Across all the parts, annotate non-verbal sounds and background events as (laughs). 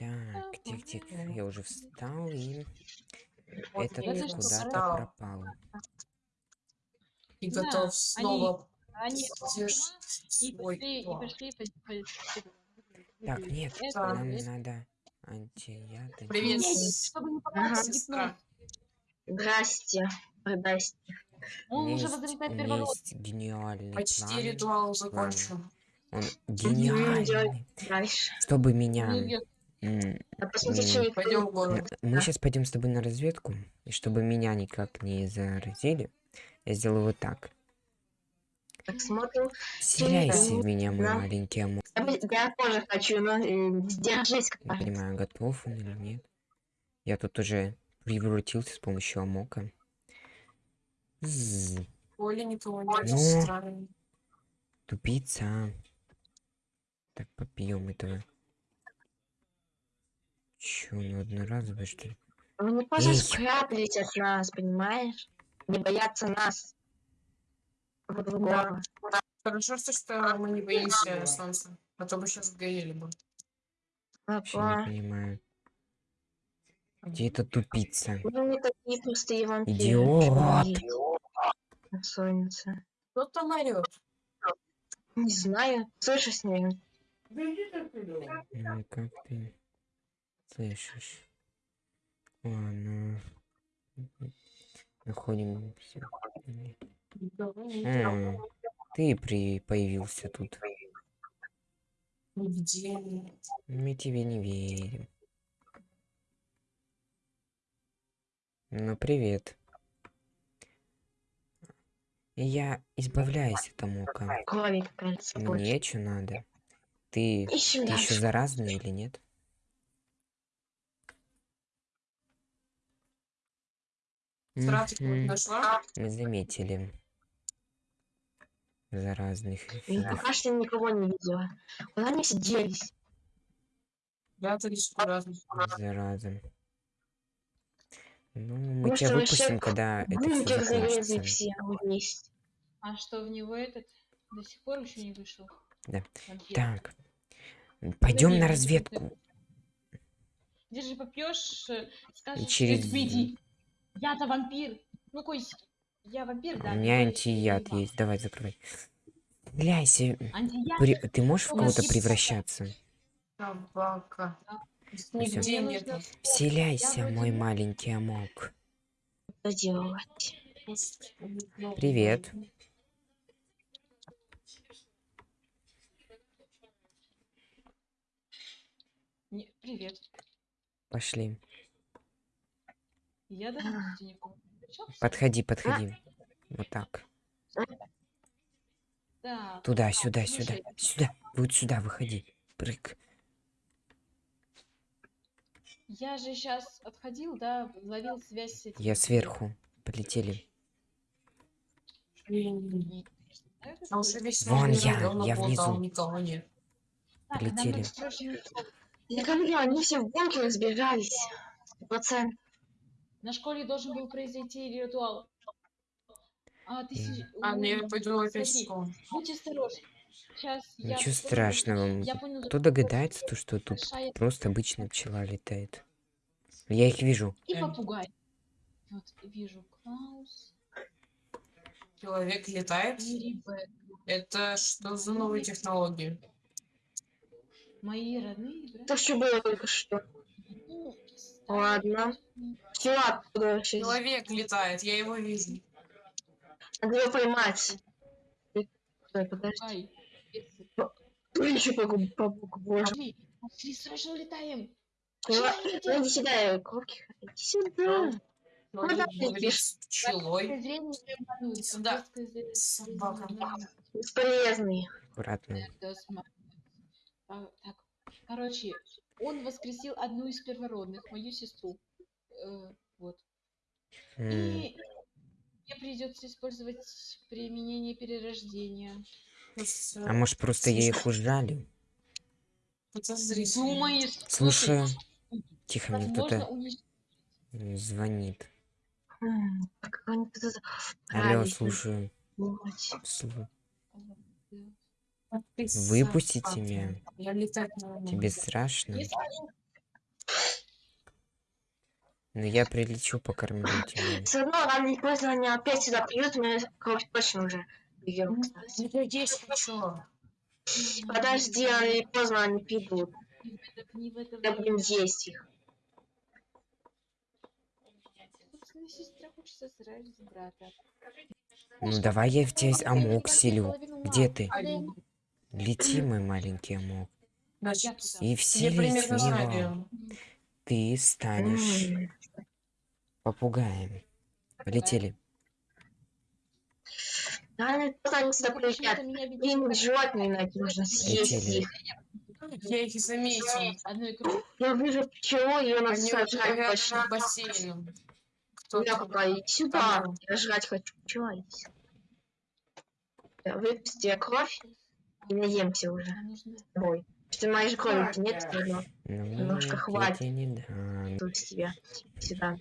Так, тик-тик, я уже встал и Вот этот куда-то пропал. И Да, готов они- снова Они стешить и свой пошли, и пошли по, по- Так, нет, Это- нам надо антияды. Привет. Нет, чтобы не Ага. Здрасте. Здрасте. Он уже Есть, возрастает у первородный. меня есть гениальный Почти план. ритуал закончен. Он гениальный. Дальше. Чтобы меня... М, А Пойдем в не- город. Мы сейчас пойдем с тобой на разведку, и чтобы меня никак не заразили, я сделаю вот так. Так смотрим. Вселяйся в меня, мой Да. маленький амор. Я, тоже хочу, но э, сдержись. Не понимаю, готов он или нет. Я тут уже превратился с помощью амока. Никого нет. Ну. тупица. Так, попьем этого. Чё, ну одноразовое, что ли? Они просто Эй. спрятались от нас, понимаешь? Не боятся нас. Друг другого. Хорошо, что, что мы не боимся солнца. А то бы сейчас сгорели бы. Вообще не понимаю. Где эта тупица? Ну, не такие простые вампиры. Идиот! Солнце. Кто там орет? Не знаю. Слышишь с ним? Ну, как ты слышишь? Ладно. Находим всё. Никого нет. М, Ты при появился тут. Нет. Мы тебе не верим. Ну, привет. Я избавляюсь от амока. Мне что надо? Ты, ты еще заразный или нет? Мгм. нашла? Мы заметили. Заразных Я пока что никого не видела. Куда они все делись? Прятались. Зараза. Ну, мы Может, тебя выпустим, когда это все закончится. все вместе. А что в него этот до сих пор еще не вышел? Да. Так. Пойдем на разведку. Держи, попьешь, э, скажешь, через- через... иди. Я-то вампир. Ну, Кость, я вампир, да. У меня антияд есть. Давай, закрывай. Антияд? При- Ты можешь в кого-то превращаться? Собака. Нигде нет. Вселяйся, мой маленький амок. Что делать? Привет. Не, привет. Пошли. Я никого не встречался. Подходи, подходи. Вот так. Так, Туда, а, сюда, сюда, слушай, сюда. Вот сюда, выходи. Прыг. Я же сейчас отходил, да, ловил связь с этим. Я сверху. Полетели. Да, А Вон я, я внизу. Полетели. говорю, они все в бункер разбежались. Процент. На школе должен был произойти ритуал. А, ты А, у- ну я пойду опять в школу. Будь осторожен. Сейчас я... Ничего попробую- страшного. Я понял, Кто догадается, то что тут большая просто обычная пчела летает. Я их вижу. И попугай. Вот, вижу Клаус Человек летает. Это что за новые технологии? Мои родные братья. Это что было только что? Ну, Ладно. Все оттуда вообще. Человек летает, я его вижу. Надо его поймать. Ты- Стой, подожди. Кто еще по богу боже? Пошли, пошли, срочно летит. Ну, иди сюда, кровки. Иди сюда. Да, говорит видишь. с пчелой. Сюда. Бесполезный. Аккуратно. А, Так, короче, он воскресил одну из первородных, мою сестру. Э, вот. М, И мне придется использовать применение перерождения. А может просто я их? Подозрительно. Думаешь, Слушай, тихо, мне кто-то звонит. Алло, правильно слушаю. Выпустите меня. Тебе страшно? Если, Ну я прилечу покормлю (laughs) тебя. Все равно рано или поздно они опять сюда придут, мы кровь точно уже берем, кстати. Я хочу. Подожди, рано или поздно они придут. Мы будем есть их. Ну давай я в тебя амок селю. Где ты? Лети, мой маленький амок. Значит, И я вселись в него. Ты станешь попугаем. Полетели. Поздно они сюда видит Им животные найти, нужно съесть Летели. их. Я их заметил. одной. Я вижу пчелу, ее надо Они сожрать рядом точно. с бассейном. Я пока иди сюда. Я жрать хочу. Пчела, иди сюда. Да, Выпусти кровь и наемся уже. С тобой. Что моей же крови нет, все равно. Ну, Немножко хватит. Тут с тебя. Сюда.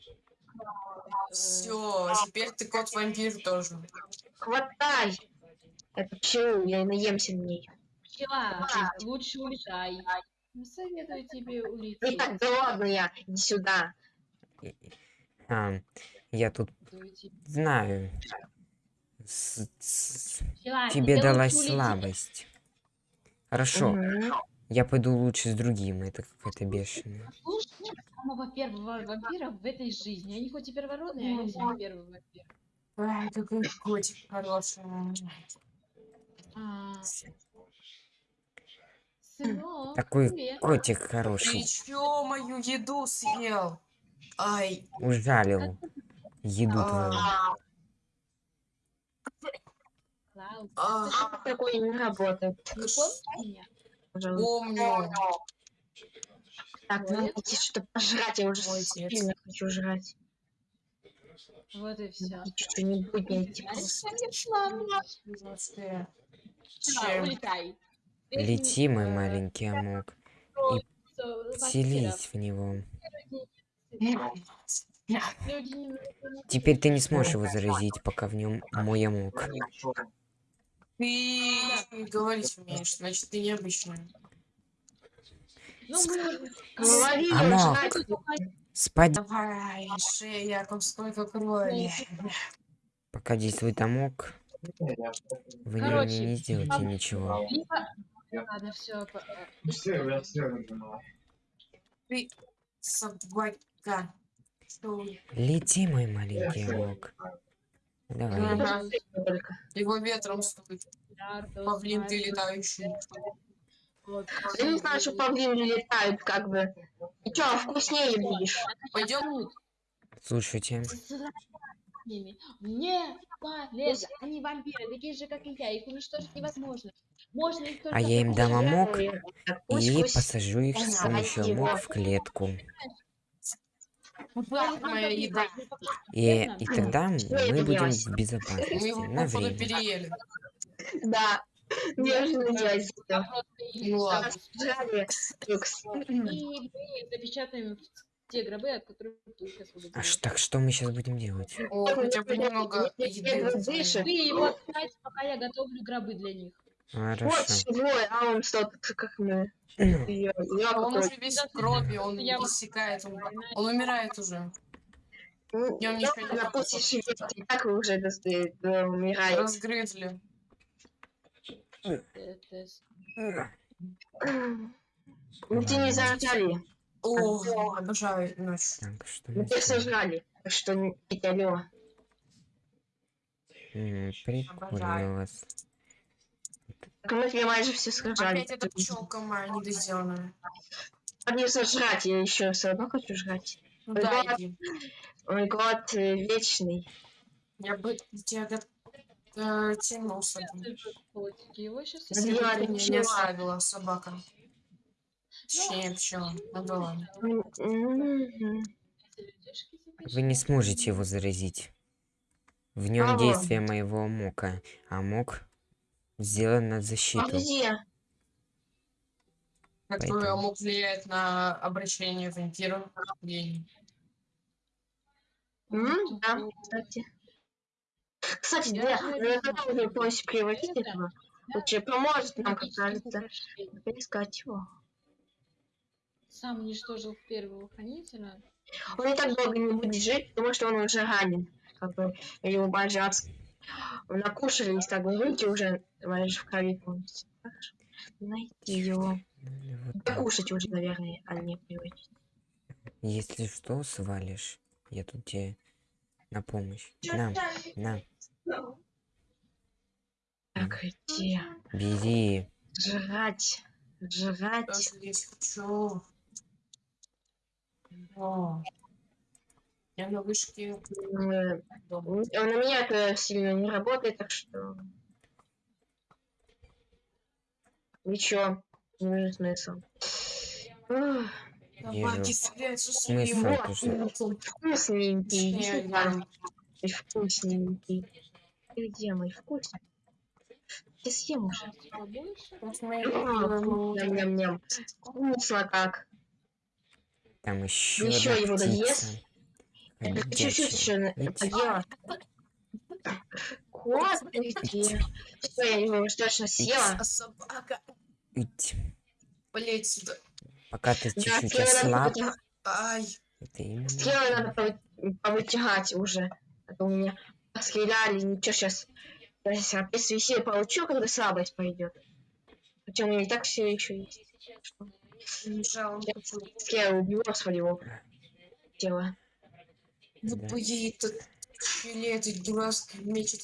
Все, теперь ты кот-вампир тоже. Хватай! Это пчелу, я и наемся на ней. Пчела, лучше улетай. Не советую тебе Ну улететь. так, да ладно я, иди сюда. А, я тут знаю. С- с- Пчела, тебе тебе далась слабость. Хорошо, Мгм. я пойду лучше с другим. Это какая-то бешеная. Слушай, самого первого вампира в этой жизни. Они хоть и первородные, а они самый первый вампир. Ай, какой котик хороший. А, Сынок, Такой привет. котик Ты хороший. чё мою еду съел? Ай, Ужалил еду А. твою. Клаус, а, Что такое не работает? не помнишь меня? Пожалуйста. помню. Так, надо найти что-то пожрать, я уже Молодец. сильно хочу жрать. Вот и все. Что-нибудь найти. Чем? улетай. Лети, мой Э, маленький амок. всё, вампиров. Селись в него. Теперь ты не сможешь его заразить, пока в нем мой амок. Ты говорить умеешь, значит ты необычная. Ну, мы... Спать, Давай, шея, как сколько крови. пока действует амок. Вы не, Короче, не сделаете ам- ничего. Ладно, все. Ты собака. Лети, мой маленький амок. Давай. Ага. Его ветром стукает. Павлин, ты летающий. Я не знаю, что павлины летают, как бы. И что, вкуснее будешь? Пойдем? Слушайте, Не полезно. Они вампиры, такие же, как и я. Их уничтожить невозможно. Можно их только а я им дам амок и посажу их с помощью амок в клетку. Моя еда. И, и тогда Что мы будем в безопасности на время. переели. Да. Неожиданно делать. Ну ладно. Запечатаем те гробы, от которых ты их освободил. А ш- так что мы сейчас будем делать? О, хотя бы немного еды. Вы его пока я готовлю гробы для них. Вот Хорошо. живой, а он что, как мы. Я, я Он уже весь в крови, он Я- иссякает, он, он умирает уже. Ну, не на пути так вы уже э, умираете. Разгрызли. С- Ну, ты не зажали. О, обожаю что Мы мы тебя сожрали. Что, не- алло. М, Прикольно у вас. Так мы тебя майже все сожрали. Опять эта пчелка моя недоделанная. Не сожрать, я еще все равно хочу жрать. Ну Ой, да, иди. Мой год э, вечный. Я бы тебя го- э, тянулся. Его сейчас Если бы Я ты не пчела. оставила, собака. Точнее, пчела. Ну ладно. М, м, Вы не сможете его заразить. В нем Ага. действие моего амока. Амок сделан на А защиту. где? Как Поэтому. мог влиять на обращение вампира. М, Да, кстати. Кстати, Я да, когда уже полностью превратить этого, лучше поможет нам, как кажется, поискать его. сам уничтожил первого хранителя. Он и так долго не будет жить, потому что он уже ранен. Как бы его обс- накушались, так руки уже знаешь, в крови полностью. Найти его. Вот. Покушать уже, наверное, а не приводить. Если что, свалишь. Я тут тебе на помощь. На, на, Так, где? бери. Жрать. Жрать. Здесь хочу. Я на вышке дома. м, На меня это сильно не работает, так что... Ничего, не вижу смысла. Смысл. Вкусненький. Ты вкусненький. Ты где мой вкусный? Ты съем уже. Ням-ням-ням. Вкусно как. Там еще одна его доест? Чуть-чуть еще поела. Кот, где? Все, я его уж точно съела. А собака. Ить. Блять сюда. Пока ты Да, чуть-чуть надо ослаб, Ай. именно. надо повы- повытягать уже. А то у меня стреляли, ничего сейчас. Я сейчас опять свои силы получу, когда слабость пойдет. Хотя у меня и так все еще есть. Что? Я убью своего тела. Вот Да. поедет этот этой дурацкий мечет.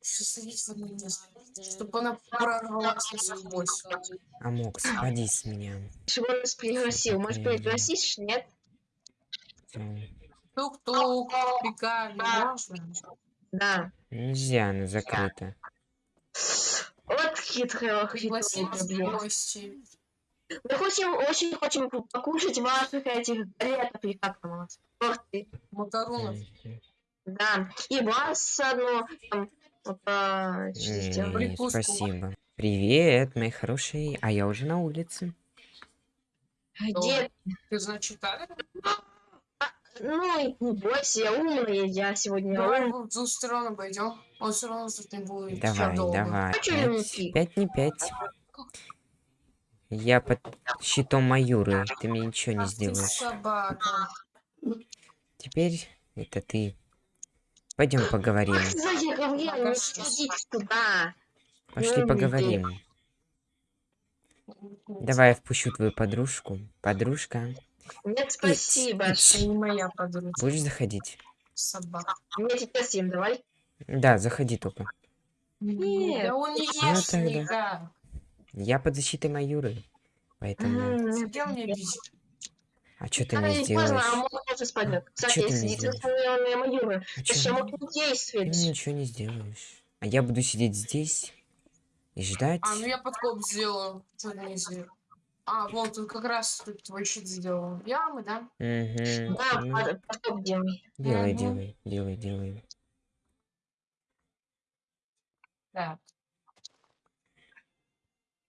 Все садить в одно место. Чтобы она прорвалась насквозь. Амок, спади с меня. Он нас пригласил. Может, пригласишь? Нет? Тук-тук. Пикали. Можно? Да. Нельзя, она закрыта. Вот Пригласим хитрого в бьёт. гости. Мы хотим, очень хотим покушать ваших этих галетов, или как там у нас? Торты. Макаронов. Да. И вас одно там вот, а. Спасибо. Привет, мои хорошие. А я уже на улице. Где? Ты, значит, так? Ну, не бойся, я умная, я сегодня Давай ум. в двух сторон обойдем. Он все равно тут не будет Давай, давай. А пять не пять. Я под щитом Маюры. Ты мне ничего не сделаешь. собака. Теперь это ты. Пойдем поговорим. Пошли поговорим. Давай я впущу твою подружку. Подружка, Нет, спасибо. Это не моя подруга. будешь заходить? Собака. Мне теперь съем, давай. Да, заходи только. Нет. Да он не Ну ешь тогда. никак. Я под защитой Маюры. Поэтому... М, Сидел мне бить. А что ты Рано мне или поздно сделаешь? Амок тоже спадет. Кстати, ты мне сидит сделаешь? на Маюра. А что чё? Амок не Ты действует. мне ничего не сделаешь. А я буду сидеть здесь и ждать. А, ну я подкоп сделаю. Что ты не сделал? А, вот тут как раз тут твой щит сделал. Ямы, да? Угу. Да, под- потом делай. Делай, Мгм. делай, делай, делай. Да.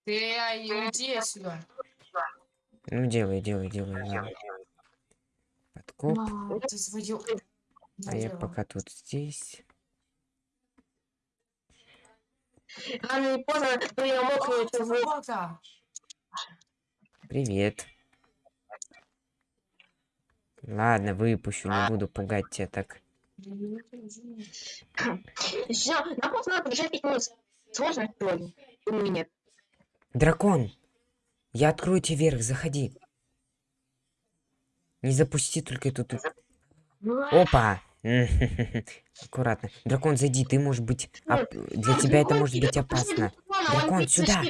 Ты а, иди сюда. Ну, делай, делай, делай. ладно. Подкоп. Ты сводил. А я пока тут здесь. Рано или поздно это вы- собака! Привет. Ладно, выпущу, не буду пугать тебя так. Всё, нам просто надо побежать пять минут. Сложно сегодня? Или нет? Дракон! Я открою тебе вверх, заходи. Не запусти только эту... ту- Опа! (laughs) Аккуратно. Дракон, зайди, ты можешь быть... оп- Для тебя это может быть опасно. Дракон, сюда!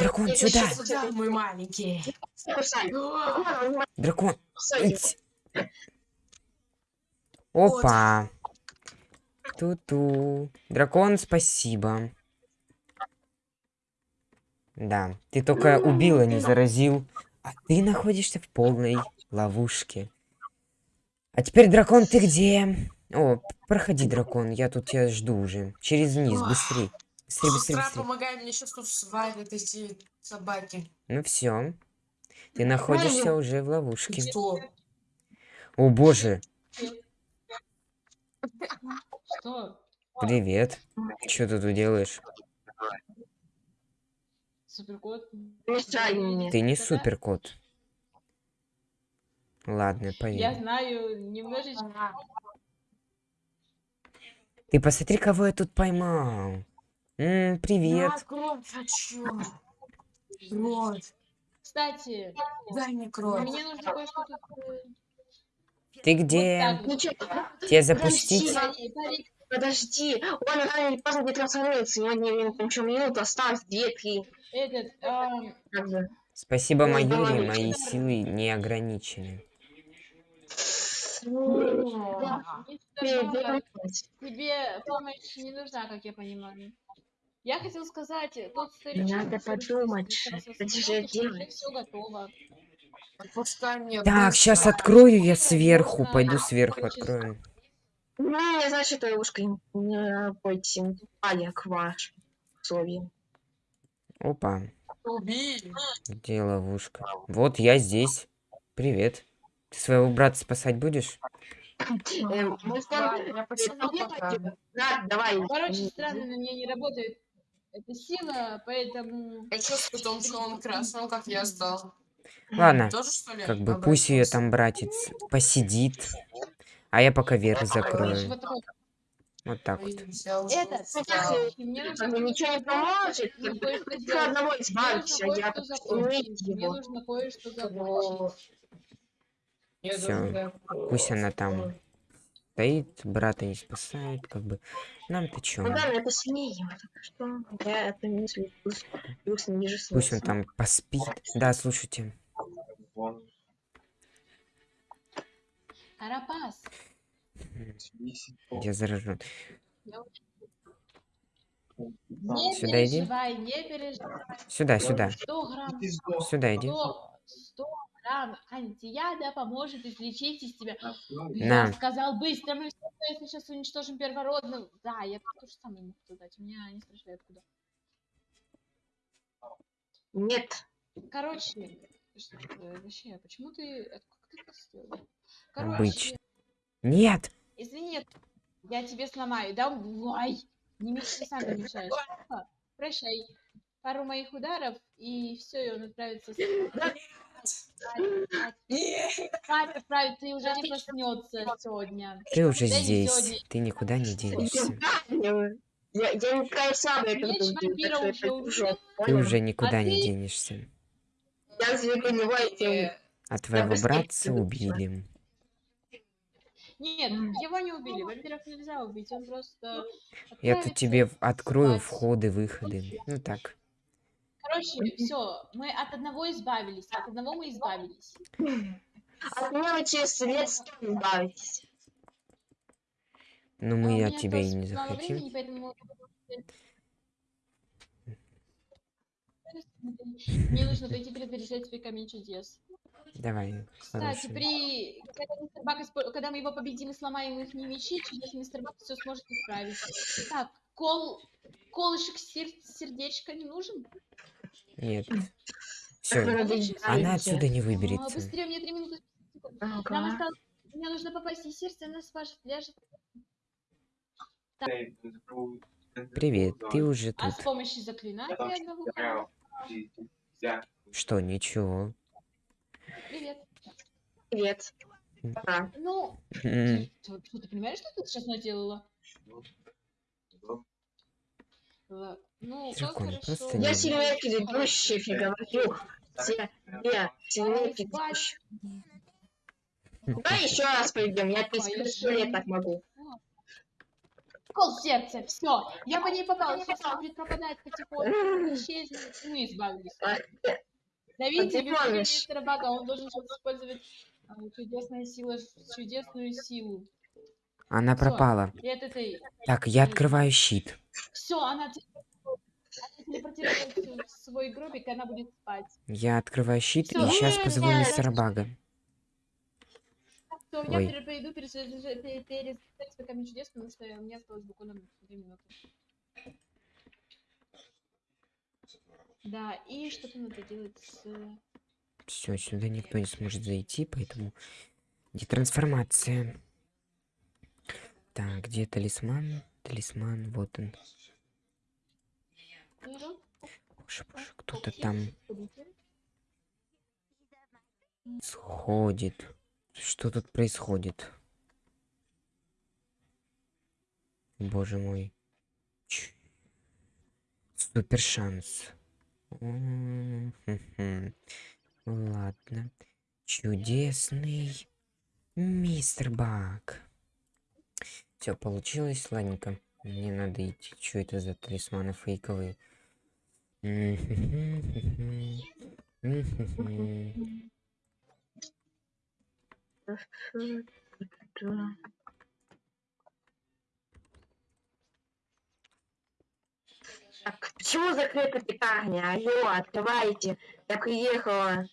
Дракон, сюда! Сюда, мой маленький. Дракон! Ить. Опа! Ту-ту. Дракон, спасибо. Да, ты только убил, а не заразил. А ты находишься в полной ловушке. А теперь, дракон, ты где? О, проходи, дракон, я тут тебя жду уже. Через низ, быстрей. Быстрей, быстрей, быстрей. помогай мне сейчас тут свалят эти собаки. Ну все. Ты находишься уже в ловушке. Что? О боже, Что? привет. Что ты тут делаешь? Суперкот? Мешай мне. Ты не суперкот. Ладно, Я поверь. знаю немножечко. Ты посмотри, кого я тут поймал. М, привет. Я кровь хочу. Кровь. Кстати, Дай мне кровь. мне нужно кое-что тут... э, Ты Вот где? так вот. Ничего, Тебя запустить? Парик. Подожди. Он рано или поздно не трансформируется. Сегодня там еще минуту осталось, две-три. Этот, Как бы. Спасибо, давай, мои силы не ограничены. вернись. Тебе помощь не нужна, как я понимаю. Я хотел сказать, тот старичок... Надо подумать, же что делать. все готово. Отпускай меня. Так, сейчас открою я сверху. Пойду сверху открою. Ну, не значит, что ушка не бойте. А я к ваш. Слове. Опа, Убили. где ловушка? Вот я здесь. Привет. Ты своего брата спасать будешь? Да, я. Да, давай. Короче, странно, на мне не работает эта сила, поэтому... А что с котом, что он он как я стал? Ладно, как бы пусть ее там братец посидит. А я пока верх Короче, закрою. вот так вот. Как нужно... бы ничего не поможет. Сделать. одного избавишься, нужно я его. даже- Пусть она там стоит, брата не спасает, как бы. Нам-то чё? Ну да, это сильнее. Так что я это не Пусть он там поспит. Да, слушайте. Карапас. Я заражен. Не Сюда иди. переживай, не переживай. Сюда, сюда. 100 грамм, Сюда иди. 100, 100 грамм антияда поможет излечить из тебя. На. Я сказал быстро, мы все, если сейчас уничтожим первородных. Да, я то же самое могу сказать. У меня не спрашивай откуда. Нет. Короче, что такое? вообще, почему ты... ты? Короче, Обычно. Нет! извини, я тебе сломаю. Давай! Не мешай, сам не мешаешь. Прощай. Пару моих ударов, и все, и он отправится Нет. спать отправится, и уже не проснется сегодня. Ты уже Да здесь. сегодня. Ты никуда не денешься. Я, я не такая самая, как что уже Ты уже никуда А не ты- денешься. Я тебе понимаю, тем А твоего братца убили. Нет, его не убили. Вампиров нельзя убить, он просто... Я тут тебе открою спать. входы, выходы. Ну так. Короче, все, мы от одного избавились, от одного мы избавились. От меня вы через лет сто избавитесь. Но А у мы меня от тебя и не захотим. времени, поэтому... Мне нужно пойти свой камень чудес. Давай, Кстати, при... Когда, мистер Бак испо- когда мы его победим и сломаем их не мечи, чудесный мистер Бак все сможет исправить. Так, кол... Колышек сер- сердечко не нужен? Нет. Все, она отсюда не А, выберется. быстрее, мне три минуты. Нам осталось... Мне нужно попасть, и сердце она спашет, ляжет. Привет, ты уже А с тут. помощью заклинания одного. Что, ничего. Привет. Привет. А, Ну, ты, ты- ты понимаешь, что ты сейчас наделала? Ла- Ну, как хорошо. Я не- сильнее предыдущих, я говорю. Все, я сильнее предыдущих. Давай еще раз пойдем, я 30 лет так могу. Кол сердца, все. Я по ней попала, сейчас она будет пропадать потихоньку, исчезнет, мы избавились. А, бегите помнишь? мистера Бага, он должен сейчас использовать а, чудесную силу, чудесную силу. Она Всё. пропала. И от этой... Так, я открываю щит. Все, она, в свой гробик, и она будет спать. Я открываю щит и Всё. сейчас позову Нет. мистера Бага. Все, я Ой. пойду перезаряжать пере- перезаряжать свой камень чудес, потому что у меня осталось буквально две минуты. Да, и что-то надо делать с... Все, сюда никто не сможет зайти, поэтому... Где трансформация? Так, где талисман? Талисман, вот он. Боже, боже, кто-то там сходит. Что тут происходит? Боже мой. Ч- Супер шанс. Ладно. Чудесный мистер Бак. Все получилось, ладненько. Мне надо идти. Что это за талисманы фейковые? Так, почему закрыта пекарня? Алло, открывайте. Я приехала.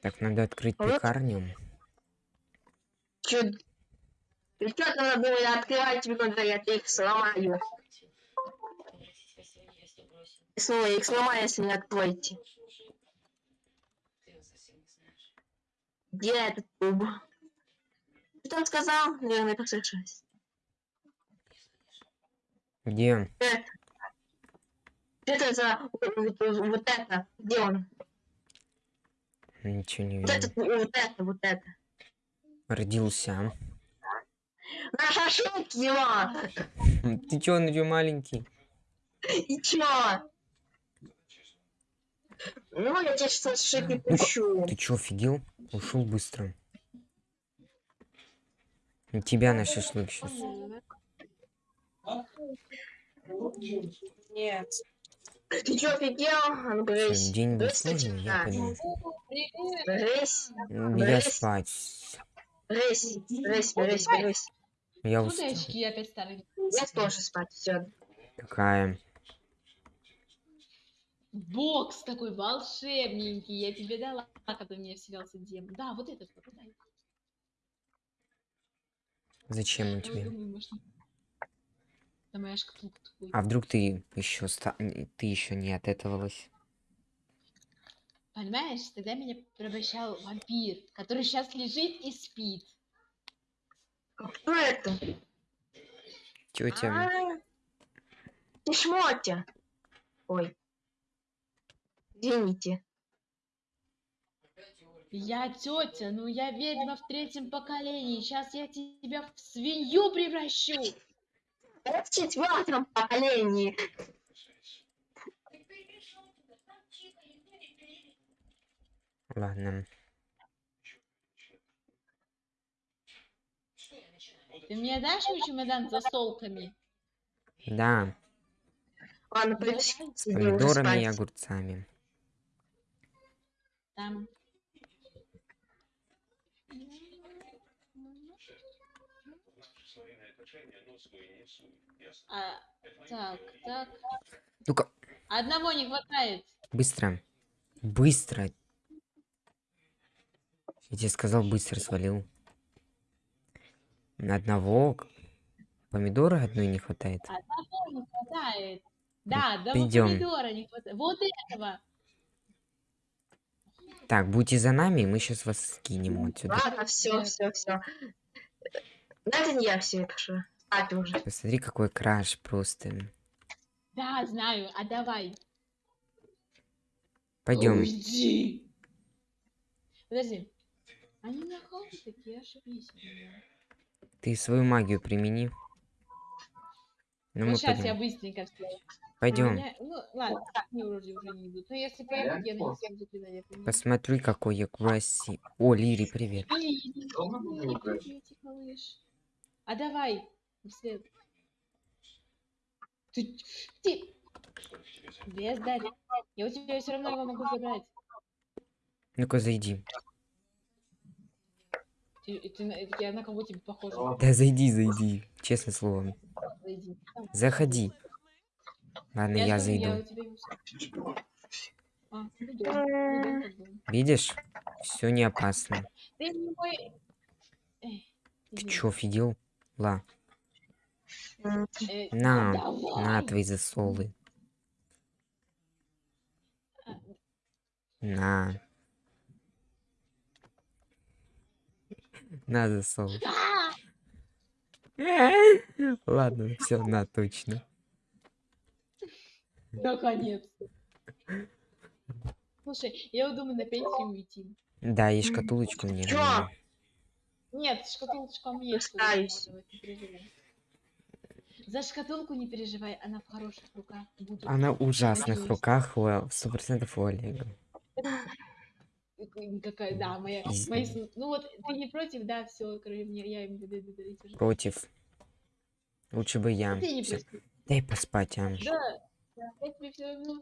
Так, надо открыть Вот. пекарню. Чё? И что надо было открывать тебе когда я их сломаю? Снова их сломаю, если не откроете. Где этот куб? Что он сказал? Наверное, послышалось. Где? Это. Это за вот, вот- вот это? Где он? Ничего не Вот вижу. это, вот это, вот это. Родился. На шашлык его! (laughs) Ты чё, он же маленький? И чё? Ну, я тебе сейчас шашлык не Ну-ка, пущу. Ты чё, офигел? Ушел быстро. Тебя на шашлык сейчас. Нет. Ты чё, офигел? А ну. День был сложный, я пойду. Привет! Брысь, Я спать. брысь, брысь, брысь, брысь. Я Ну, устал. очки опять старые. Я тоже спать, все. Какая? Бокс такой волшебненький, я тебе дала, когда у меня вселялся демон. Да, вот этот вот. Зачем он тебе? А вдруг ты еще ста... ты еще не отэтовалась? Понимаешь, тогда меня превращал вампир, который сейчас лежит и спит. Кто это? Тетя. А, Ты шмотя. Ой. Извините. Я тетя, ну я ведьма в третьем поколении. Сейчас я тебя в свинью превращу. В четвертом поколении. Ладно. Ты мне дашь мой чемодан за солками? Да, Ладно, с помидорами и огурцами. Там. А, так, так. Ну-ка, Одного не хватает. быстро. Быстро. Я тебе сказал, быстро свалил. На одного помидора одной не хватает. Одного не хватает. Да, одного пойдём. помидора не хватает. Вот этого. Так, будьте за нами, мы сейчас вас скинем отсюда. Ладно, все, все, все. Это не я все пишу. Спать уже. Посмотри, какой краш просто. Да, знаю. А давай. Пойдем. Уйди. Подожди. Они нахалы такие, ошибись. от меня. Ты свою магию примени. Ну, мы сейчас я пойдем. быстренько все. Пойдем. Ну, ладно, они вроде уже не идут. Но если пойдут, я на них всем заклинания применю. Посмотри, какой я красивый. О, Лири, привет. Иди, приветик, малыш. А давай, вслед. Ты, ты, без дать. Я у тебя все равно его могу забрать. Ну-ка, зайди. Ты, ты я на кого тебе похожа? Да зайди, зайди. Честное слово. Зайди. Заходи. Ладно, я, Я, зайду. Я тебя. А, ну да, как бы. Видишь? Все не опасно. Ты мой... Эй, Ты чё, офигел? Ла, на, давай. на твои засолы. На. На засолы. а! (laughs) Ладно, все, на, точно. Наконец. Слушай, я вот думаю на пенсию уйти. Да, и шкатулочку мне. Чё? Нет, шкатулочка у меня есть. За шкатулку не переживай, она в хороших руках будет. Она в ужасных Надеюсь. руках, сто процентов у Олега. Какая, да, моя, мои ну вот ты не против, да, все, короче, мне, я им. Против. Лучше бы я. Ты не Всё. против. Дай поспать, а. Да, да, я тебе все равно.